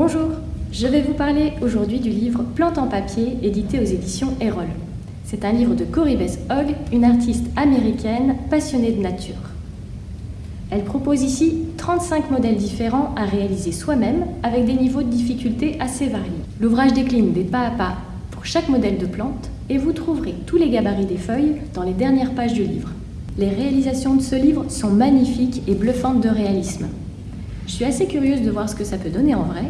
Bonjour, je vais vous parler aujourd'hui du livre Plantes en papier édité aux éditions Erol. C'est un livre de Cory Bess Hogg, une artiste américaine passionnée de nature. Elle propose ici 35 modèles différents à réaliser soi-même avec des niveaux de difficulté assez variés. L'ouvrage décline des pas à pas pour chaque modèle de plante et vous trouverez tous les gabarits des feuilles dans les dernières pages du livre. Les réalisations de ce livre sont magnifiques et bluffantes de réalisme. Je suis assez curieuse de voir ce que ça peut donner en vrai,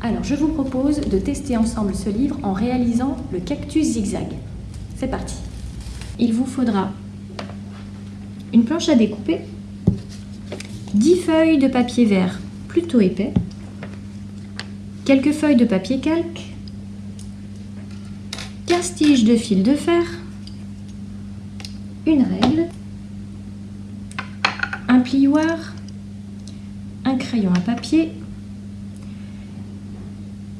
alors je vous propose de tester ensemble ce livre en réalisant le cactus zigzag. C'est parti Il vous faudra une planche à découper, 10 feuilles de papier vert plutôt épais, quelques feuilles de papier calque, 15 tiges de fil de fer, une règle, un plioir, un crayon à papier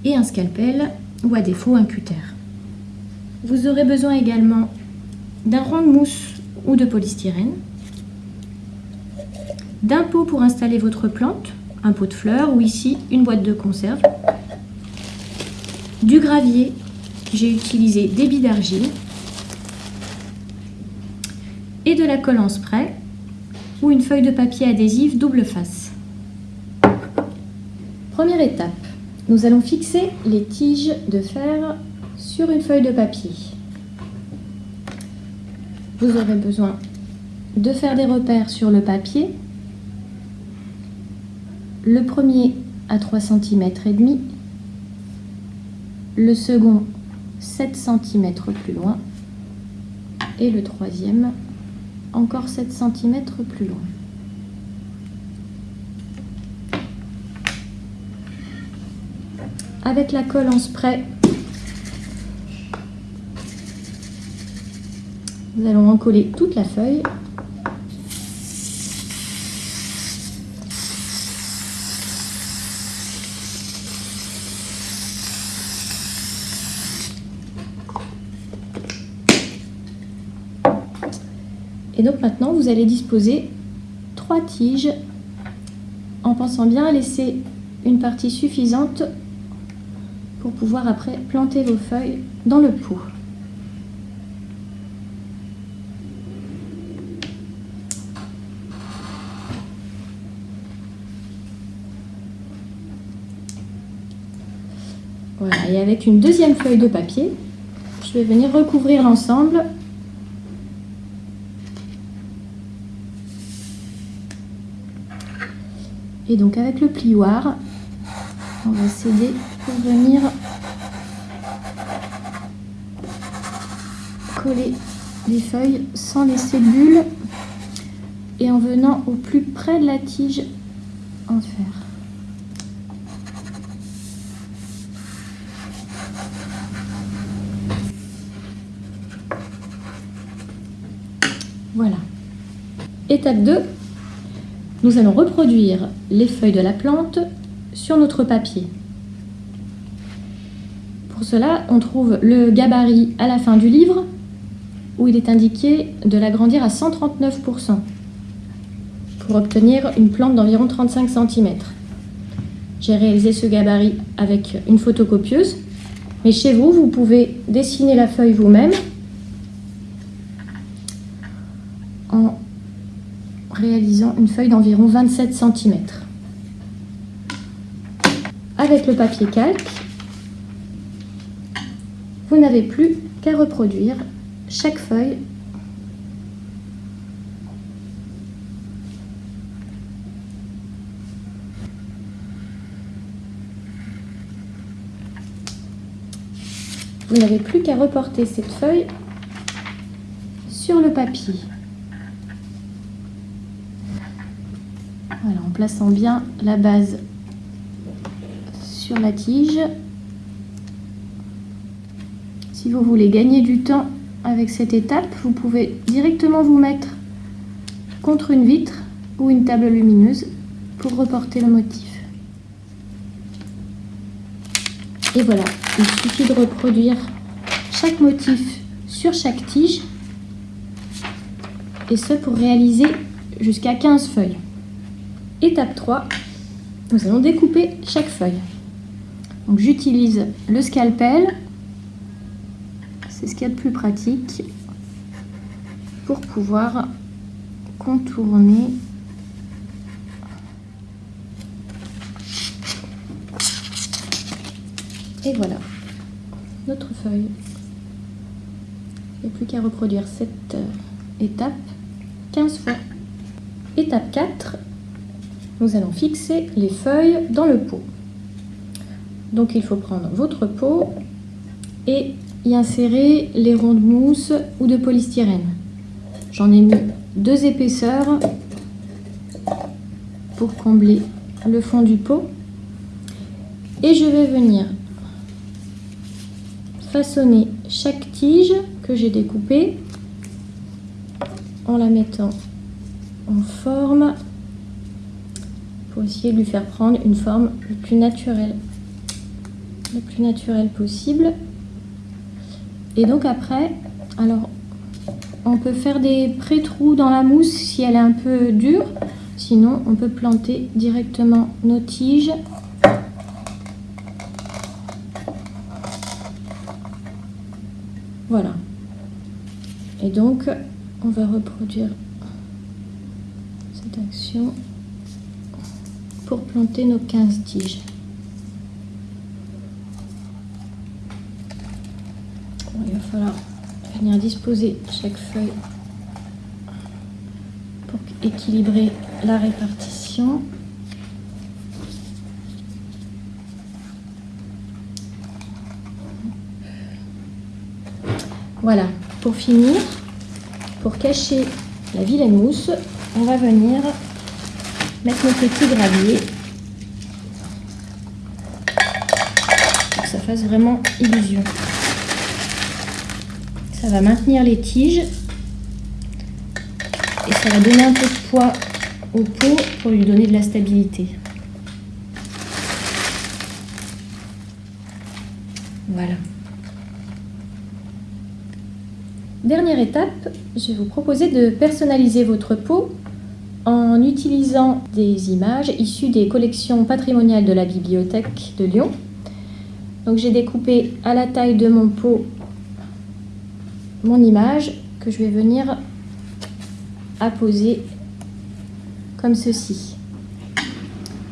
et un scalpel ou à défaut un cutter. Vous aurez besoin également d'un rond de mousse ou de polystyrène, d'un pot pour installer votre plante, un pot de fleurs ou ici une boîte de conserve, du gravier, j'ai utilisé des billes d'argile et de la colle en spray ou une feuille de papier adhésif double face. Première étape, nous allons fixer les tiges de fer sur une feuille de papier. Vous aurez besoin de faire des repères sur le papier. Le premier à 3 cm et demi, le second 7 cm plus loin et le troisième encore 7 cm plus loin. Avec la colle en spray, nous allons encoller toute la feuille. Et donc maintenant, vous allez disposer trois tiges en pensant bien à laisser une partie suffisante pour pouvoir après planter vos feuilles dans le pot. Voilà, et avec une deuxième feuille de papier, je vais venir recouvrir l'ensemble Et donc avec le plioir, on va s'aider pour venir coller les feuilles sans laisser de bulles et en venant au plus près de la tige en fer. Voilà. Étape 2, nous allons reproduire les feuilles de la plante sur notre papier. Pour cela, on trouve le gabarit à la fin du livre où il est indiqué de l'agrandir à 139% pour obtenir une plante d'environ 35 cm. J'ai réalisé ce gabarit avec une photocopieuse, mais chez vous, vous pouvez dessiner la feuille vous-même en réalisant une feuille d'environ 27 cm. Avec le papier calque, vous n'avez plus qu'à reproduire chaque feuille Vous n'avez plus qu'à reporter cette feuille sur le papier. Voilà, en plaçant bien la base sur la tige. Si vous voulez gagner du temps avec cette étape, vous pouvez directement vous mettre contre une vitre ou une table lumineuse pour reporter le motif. Et voilà, il suffit de reproduire chaque motif sur chaque tige et ce pour réaliser jusqu'à 15 feuilles. Étape 3, nous allons découper chaque feuille. Donc j'utilise le scalpel, c'est ce qu'il y a de plus pratique, pour pouvoir contourner et voilà notre feuille. Il n'y a plus qu'à reproduire cette euh, étape 15 fois. Étape 4, nous allons fixer les feuilles dans le pot. Donc il faut prendre votre pot et y insérer les ronds de mousse ou de polystyrène. J'en ai mis deux épaisseurs pour combler le fond du pot. Et je vais venir façonner chaque tige que j'ai découpée en la mettant en forme pour essayer de lui faire prendre une forme plus naturelle le plus naturelle possible. Et donc après alors on peut faire des pré-trous dans la mousse si elle est un peu dure. Sinon on peut planter directement nos tiges. Voilà. Et donc on va reproduire cette action pour planter nos 15 tiges. Il va falloir venir disposer chaque feuille pour équilibrer la répartition. Voilà, pour finir, pour cacher la vilaine mousse, on va venir mettre nos petits graviers pour que ça fasse vraiment illusion. Ça va maintenir les tiges et ça va donner un peu de poids au pot pour lui donner de la stabilité. Voilà. Dernière étape, je vais vous proposer de personnaliser votre pot en utilisant des images issues des collections patrimoniales de la bibliothèque de Lyon. Donc j'ai découpé à la taille de mon pot mon image que je vais venir apposer comme ceci.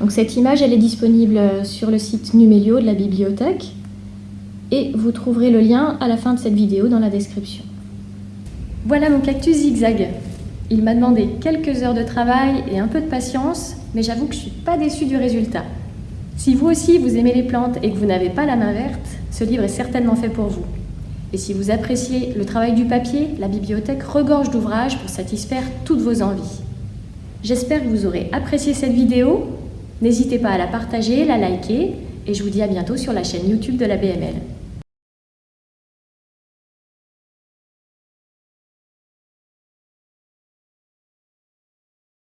Donc cette image elle est disponible sur le site Numelio de la bibliothèque et vous trouverez le lien à la fin de cette vidéo dans la description. Voilà mon cactus zigzag. Il m'a demandé quelques heures de travail et un peu de patience, mais j'avoue que je suis pas déçue du résultat. Si vous aussi vous aimez les plantes et que vous n'avez pas la main verte, ce livre est certainement fait pour vous. Et si vous appréciez le travail du papier, la bibliothèque regorge d'ouvrages pour satisfaire toutes vos envies. J'espère que vous aurez apprécié cette vidéo. N'hésitez pas à la partager, la liker, et je vous dis à bientôt sur la chaîne YouTube de la BML.